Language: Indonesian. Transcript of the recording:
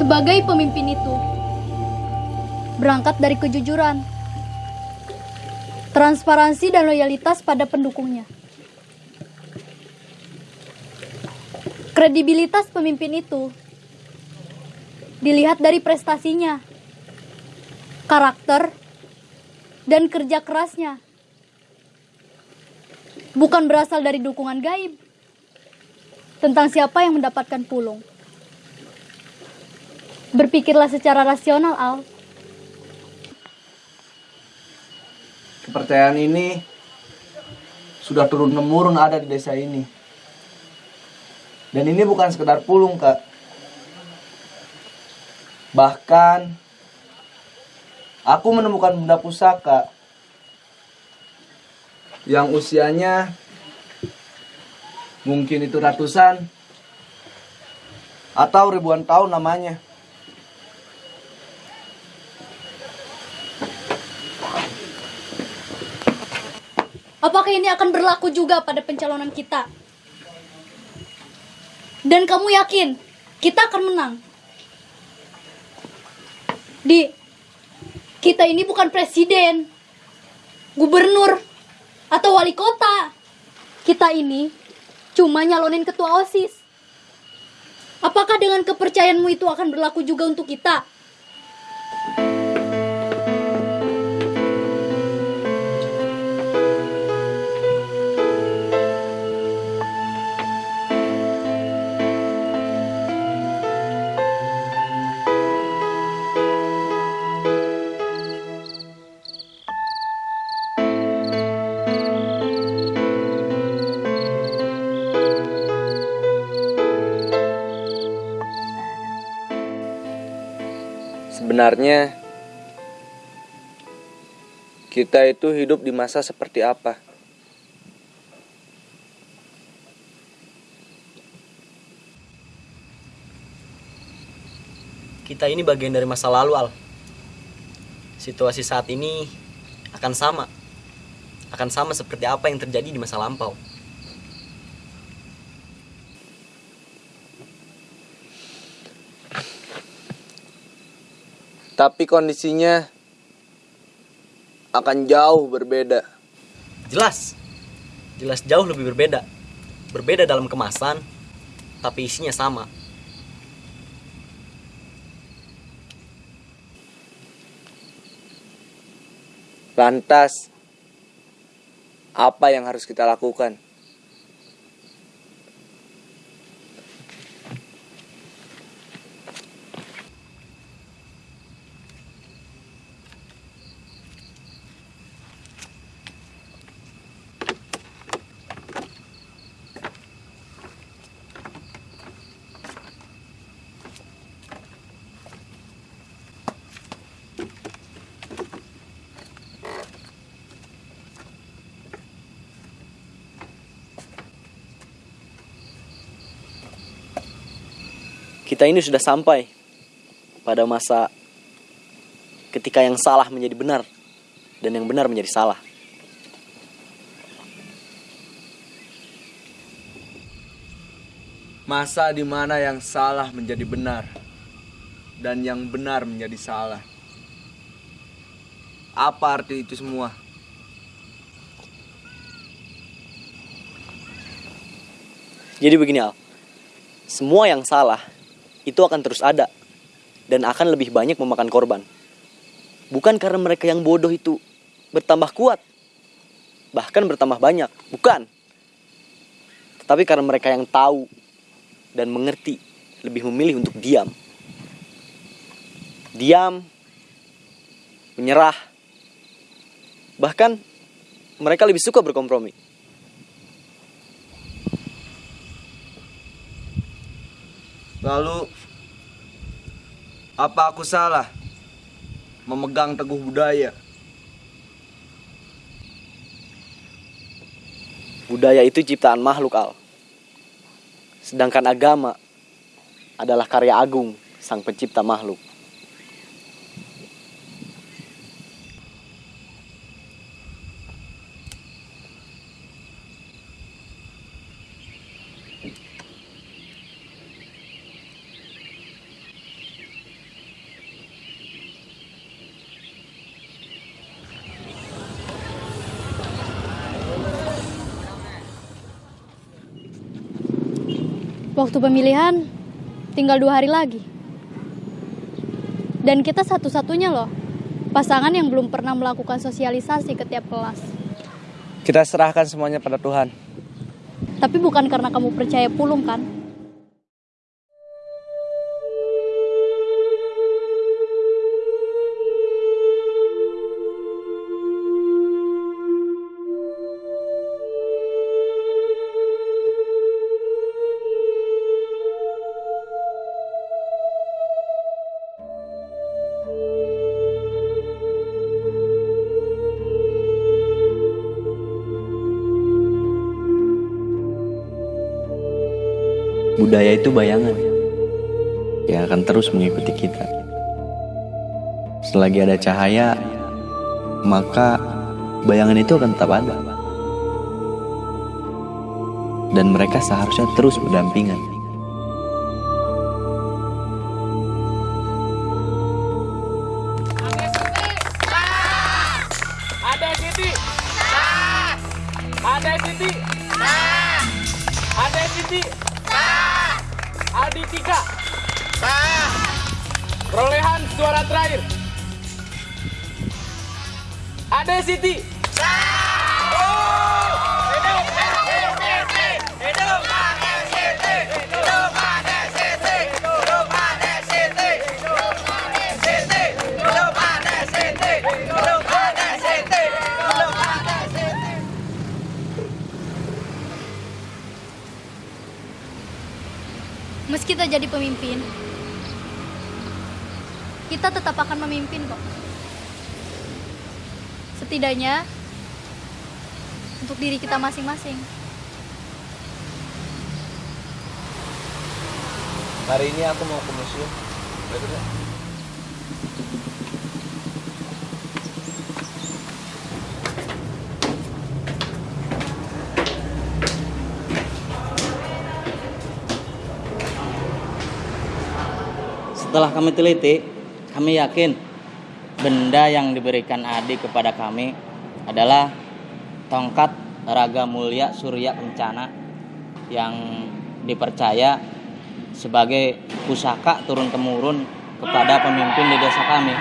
sebagai pemimpin itu berangkat dari kejujuran, transparansi, dan loyalitas pada pendukungnya. Kredibilitas pemimpin itu dilihat dari prestasinya, karakter, dan kerja kerasnya. Bukan berasal dari dukungan gaib tentang siapa yang mendapatkan pulung. Berpikirlah secara rasional, Al. Kepercayaan ini sudah turun temurun ada di desa ini. Dan ini bukan sekedar pulung, Kak. Bahkan aku menemukan benda pusaka yang usianya mungkin itu ratusan atau ribuan tahun namanya. Apakah ini akan berlaku juga pada pencalonan kita? Dan kamu yakin kita akan menang? Di, kita ini bukan presiden, gubernur, atau wali kota. Kita ini cuma nyalonin ketua OSIS. Apakah dengan kepercayaanmu itu akan berlaku juga untuk kita? Sebenarnya kita itu hidup di masa seperti apa? Kita ini bagian dari masa lalu, Al. Situasi saat ini akan sama. Akan sama seperti apa yang terjadi di masa lampau. Tapi kondisinya akan jauh berbeda. Jelas. Jelas jauh lebih berbeda. Berbeda dalam kemasan, tapi isinya sama. Lantas, apa yang harus kita lakukan? Kita ini sudah sampai pada masa ketika yang salah menjadi benar dan yang benar menjadi salah. Masa di mana yang salah menjadi benar dan yang benar menjadi salah. Apa arti itu semua? Jadi begini Al, semua yang salah itu akan terus ada dan akan lebih banyak memakan korban. Bukan karena mereka yang bodoh itu bertambah kuat, bahkan bertambah banyak, bukan. Tetapi karena mereka yang tahu dan mengerti lebih memilih untuk diam. Diam, menyerah, bahkan mereka lebih suka berkompromi. Lalu apa aku salah memegang teguh budaya? Budaya itu ciptaan makhluk al. Sedangkan agama adalah karya agung sang pencipta makhluk. Waktu pemilihan tinggal dua hari lagi. Dan kita satu-satunya loh pasangan yang belum pernah melakukan sosialisasi ke tiap kelas. Kita serahkan semuanya pada Tuhan. Tapi bukan karena kamu percaya pulung kan? Budaya itu bayangan yang akan terus mengikuti kita. Selagi ada cahaya, maka bayangan itu akan tetap ada. Dan mereka seharusnya terus berdampingan. Aldi Tika. Perolehan suara terakhir. Ada Siti. Kita jadi pemimpin, kita tetap akan memimpin kok. Setidaknya untuk diri kita masing-masing. Hari ini aku mau ke museum. Setelah kami teliti, kami yakin benda yang diberikan Adi kepada kami adalah tongkat raga mulia Surya Kencana yang dipercaya sebagai pusaka turun temurun kepada pemimpin di desa kami.